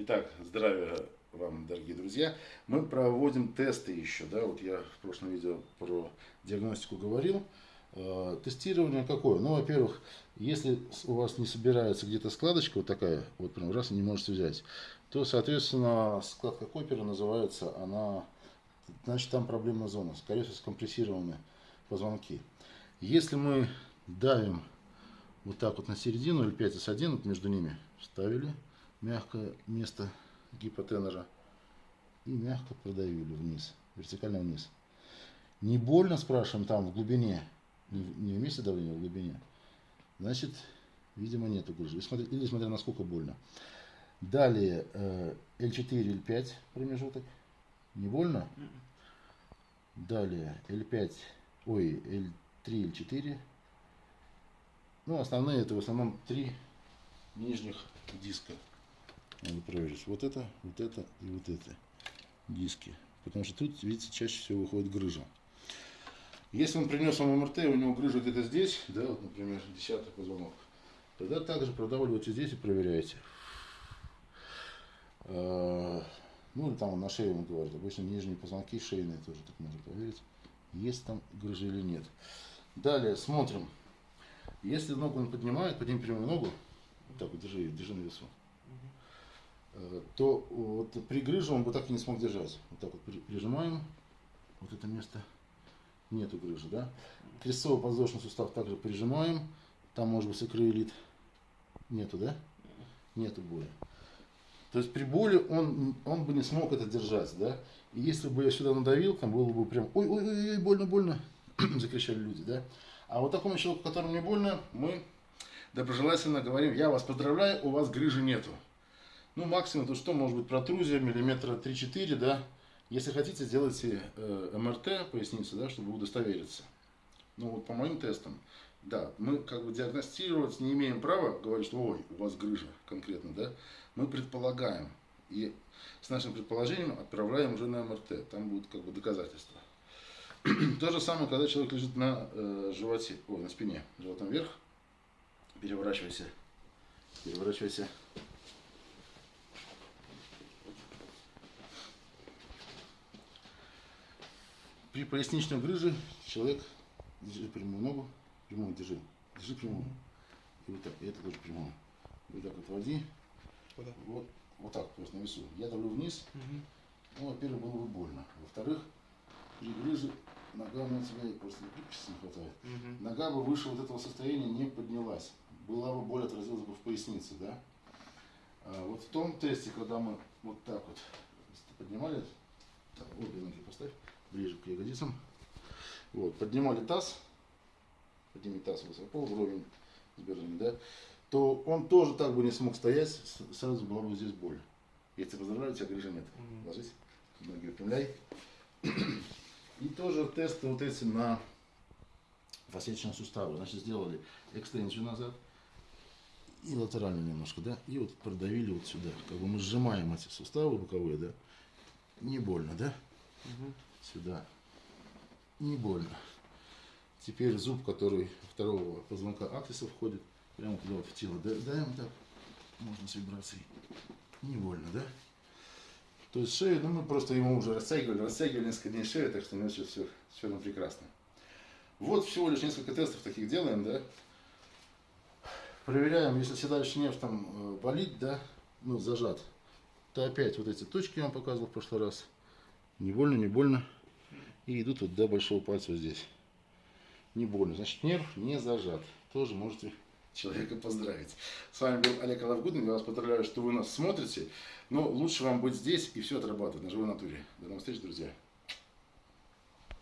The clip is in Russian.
Итак, здравия вам, дорогие друзья. Мы проводим тесты еще, да, вот я в прошлом видео про диагностику говорил. Э, тестирование какое? Ну, во-первых, если у вас не собирается где-то складочка вот такая, вот прям раз не можете взять, то, соответственно, складка Копера называется, она, значит, там проблемная зона, скорее всего, скомпрессированы позвонки. Если мы давим вот так вот на середину, L5 с 1, вот между ними ставили, мягкое место гипотенора и мягко продавили вниз, вертикально вниз. Не больно, спрашиваем, там в глубине, не в месте давления, а в глубине. Значит, видимо, нету грыжи. Или смотря, или смотря насколько больно. Далее L4, L5 промежуток. Не больно? Далее L5, ой, L3, L4. Ну, основные это в основном три нижних диска. Надо проверить. Вот это, вот это и вот это диски. Потому что тут, видите, чаще всего выходит грыжа. Если он принес вам МРТ, у него грыжа где-то здесь, да, вот, например, десятый позвонок, тогда также продавливайте здесь и проверяйте. А, ну, или там на шее он говорит. Обычно нижние позвонки шейные тоже так можно проверить, есть там грыжа или нет. Далее смотрим. Если ногу он поднимает, подними прямую ногу, так вот, держи, держи на весу. Э, то вот при грыже он бы так и не смог держать. Вот так вот прижимаем, вот это место, нету грыжи, да. Крестцовый подвздошный сустав также прижимаем, там может быть сакроилит, нету, да? Нету боли. То есть при боли он, он бы не смог это держать, да. И если бы я сюда надавил, там было бы прям, ой-ой-ой, больно-больно, закричали люди, да. А вот такому человеку, которому не больно, мы доброжелательно говорим, я вас поздравляю, у вас грыжи нету. Ну, максимум, то что может быть протрузия миллиметра 3-4, да. Если хотите, сделайте э, МРТ поясницы, да, чтобы удостовериться. Ну, вот по моим тестам, да, мы как бы диагностировать не имеем права, говорить, что ой, у вас грыжа конкретно, да. Мы предполагаем. И с нашим предположением отправляем уже на МРТ. Там будут как бы доказательства. То же самое, когда человек лежит на э, животе, ой, на спине, животом вверх. Переворачивайся. Переворачивайся При поясничном грыже человек держи прямую ногу, прямую держи, держи прямую. И вот так, и это тоже прямую. Вот так вот води. Куда? Вот, вот так, то есть на весу. Я давлю вниз. Угу. Ну, во-первых, было бы больно. Во-вторых, при грыже нога у тебя просто гибкости не хватает. Угу. Нога бы выше вот этого состояния не поднялась. Была бы боль, отразилась бы в пояснице, да? А вот в том тесте, когда мы вот так вот поднимали, так, обе ноги поставь ближе к ягодицам. Вот, поднимали таз, подними таз высоко, вровень с бедрами, да, то он тоже так бы не смог стоять, сразу была бы здесь боль. Если тебя грыжи нет. Mm Ложись, ноги выпрямляй. И тоже тесты вот эти на фасеточные суставы. Значит, сделали экстензию назад и латерально немножко, да, и вот продавили вот сюда. Как бы мы сжимаем эти суставы боковые, да, не больно, да. Угу сюда. Не больно. Теперь зуб, который второго позвонка аксиса входит, прямо туда вот в тело даем так. Можно с вибрацией. Не больно, да? То есть шею, ну мы просто ему уже растягивали, растягивали несколько дней шею, так что у нас все, все, все ну, прекрасно. Вот всего лишь несколько тестов таких делаем, да. Проверяем, если седалищный нерв там э, болит, да, ну зажат, то опять вот эти точки я вам показывал в прошлый раз. Не больно, не больно. И идут вот до большого пальца вот здесь. Не больно. Значит, нерв не зажат. Тоже можете человека поздравить. С вами был Олег Алавгудин. Я вас поздравляю, что вы нас смотрите. Но лучше вам быть здесь и все отрабатывать на живой натуре. До новых встреч, друзья.